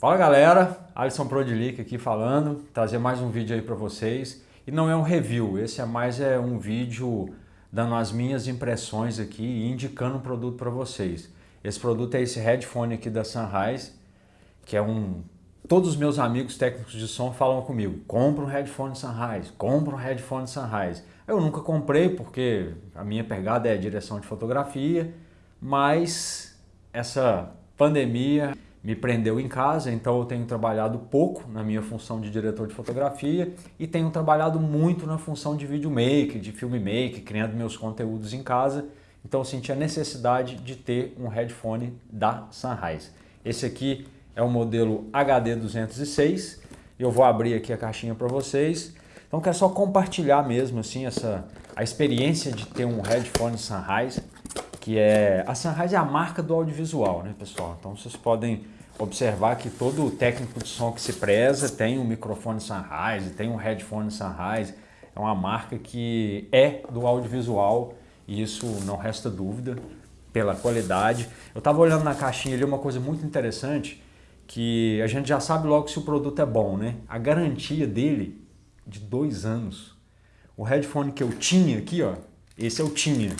Fala galera, Alisson Prodilic aqui falando, trazer mais um vídeo aí para vocês. E não é um review, esse é mais é um vídeo dando as minhas impressões aqui e indicando um produto para vocês. Esse produto é esse headphone aqui da Sunrise, que é um... Todos os meus amigos técnicos de som falam comigo, compra um headphone Sunrise, compra um headphone Sunrise. Eu nunca comprei porque a minha pegada é direção de fotografia, mas essa pandemia me prendeu em casa, então eu tenho trabalhado pouco na minha função de diretor de fotografia e tenho trabalhado muito na função de videomaker, de filmmaker, criando meus conteúdos em casa. Então eu senti a necessidade de ter um headphone da Sunrise. Esse aqui é o modelo HD206 eu vou abrir aqui a caixinha para vocês. Então quero só compartilhar mesmo assim essa a experiência de ter um headphone Sunrise que é... A Sunrise é a marca do audiovisual, né, pessoal? Então vocês podem observar que todo técnico de som que se preza tem um microfone Sunrise, tem um headphone Sunrise. É uma marca que é do audiovisual e isso não resta dúvida pela qualidade. Eu estava olhando na caixinha ali uma coisa muito interessante que a gente já sabe logo se o produto é bom, né? A garantia dele de dois anos. O headphone que eu tinha aqui, ó, esse eu tinha.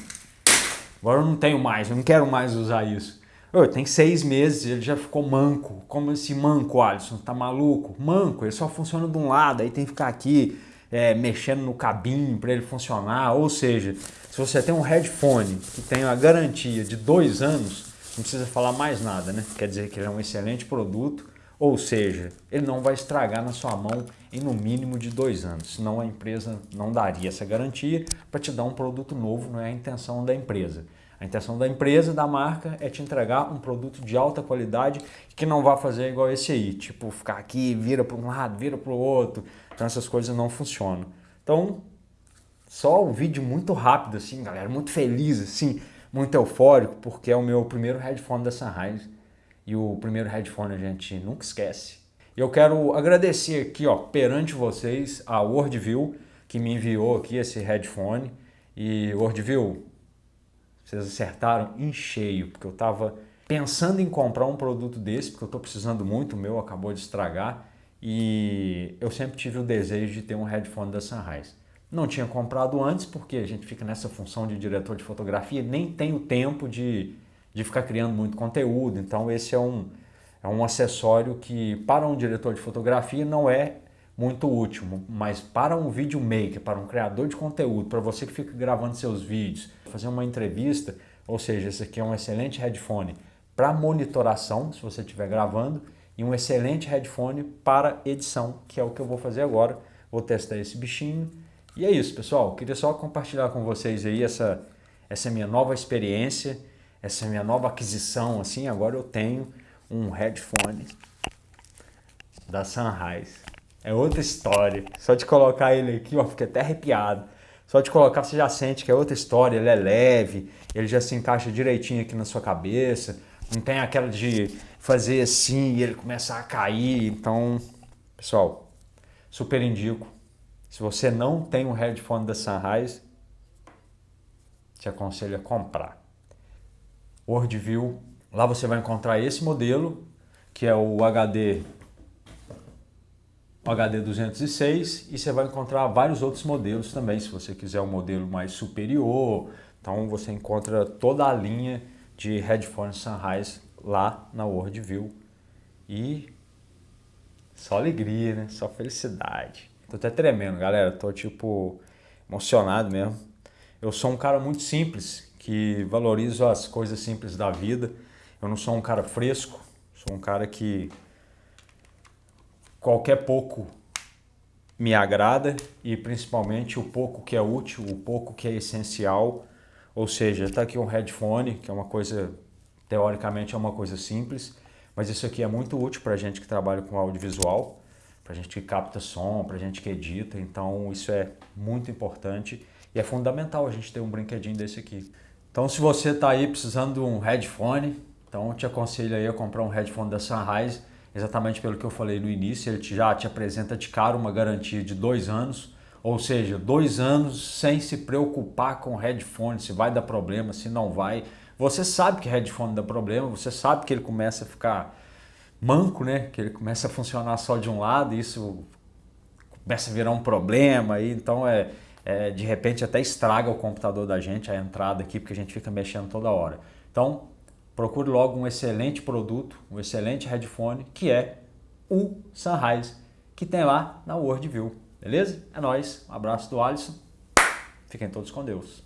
Agora eu não tenho mais, eu não quero mais usar isso. Eu, tem seis meses, ele já ficou manco. Como esse manco, Alisson? Tá maluco? Manco, ele só funciona de um lado, aí tem que ficar aqui é, mexendo no cabinho para ele funcionar. Ou seja, se você tem um headphone que tem a garantia de dois anos, não precisa falar mais nada, né? Quer dizer que ele é um excelente produto, ou seja, ele não vai estragar na sua mão em no mínimo de dois anos, senão a empresa não daria essa garantia para te dar um produto novo, não é a intenção da empresa. A intenção da empresa, da marca, é te entregar um produto de alta qualidade que não vai fazer igual esse aí, tipo ficar aqui, vira para um lado, vira para o outro, então essas coisas não funcionam. Então, só um vídeo muito rápido assim, galera, muito feliz assim, muito eufórico, porque é o meu primeiro headphone da Sunrise e o primeiro headphone a gente nunca esquece. Eu quero agradecer aqui, ó, perante vocês, a Worldview, que me enviou aqui esse headphone. E Worldview, vocês acertaram em cheio, porque eu estava pensando em comprar um produto desse, porque eu estou precisando muito, o meu acabou de estragar. E eu sempre tive o desejo de ter um headphone da Sunrise. Não tinha comprado antes, porque a gente fica nessa função de diretor de fotografia, nem tem o tempo de, de ficar criando muito conteúdo. Então esse é um, é um acessório que para um diretor de fotografia não é muito útil, mas para um videomaker, para um criador de conteúdo, para você que fica gravando seus vídeos, fazer uma entrevista, ou seja, esse aqui é um excelente headphone para monitoração, se você estiver gravando, e um excelente headphone para edição, que é o que eu vou fazer agora. Vou testar esse bichinho. E é isso, pessoal. Queria só compartilhar com vocês aí essa, essa minha nova experiência, essa minha nova aquisição, assim, agora eu tenho um headphone da Sunrise. É outra história. Só de colocar ele aqui, ó, fiquei até arrepiado. Só de colocar você já sente que é outra história, ele é leve, ele já se encaixa direitinho aqui na sua cabeça. Não tem aquela de fazer assim e ele começar a cair. Então, pessoal, super indico. Se você não tem um headphone da Sunrise, te aconselho a comprar. Worldview Lá você vai encontrar esse modelo, que é o HD, o HD 206, e você vai encontrar vários outros modelos também, se você quiser um modelo mais superior. Então você encontra toda a linha de headphones Sunrise lá na Worldview. E só alegria, né? Só felicidade. Tô até tremendo, galera. Tô tipo emocionado mesmo. Eu sou um cara muito simples, que valorizo as coisas simples da vida. Eu não sou um cara fresco, sou um cara que qualquer pouco me agrada e principalmente o pouco que é útil, o pouco que é essencial. Ou seja, está aqui um headphone, que é uma coisa, teoricamente é uma coisa simples, mas isso aqui é muito útil para a gente que trabalha com audiovisual, para a gente que capta som, para a gente que edita, então isso é muito importante e é fundamental a gente ter um brinquedinho desse aqui. Então se você está aí precisando de um headphone, então te aconselho aí a comprar um headphone da Sunrise, exatamente pelo que eu falei no início, ele já te apresenta de cara uma garantia de dois anos, ou seja, dois anos sem se preocupar com headphone, se vai dar problema, se não vai. Você sabe que headphone dá problema, você sabe que ele começa a ficar manco, né? Que ele começa a funcionar só de um lado e isso começa a virar um problema. E, então, é, é, de repente, até estraga o computador da gente, a entrada aqui, porque a gente fica mexendo toda hora. Então, procure logo um excelente produto, um excelente headphone, que é o Sunrise, que tem lá na Worldview. Beleza? É nóis. Um abraço do Alisson. Fiquem todos com Deus.